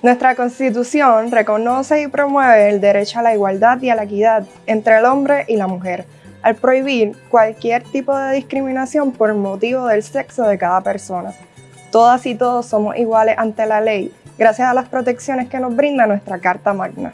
Nuestra Constitución reconoce y promueve el derecho a la igualdad y a la equidad entre el hombre y la mujer, al prohibir cualquier tipo de discriminación por motivo del sexo de cada persona. Todas y todos somos iguales ante la ley, gracias a las protecciones que nos brinda nuestra Carta Magna.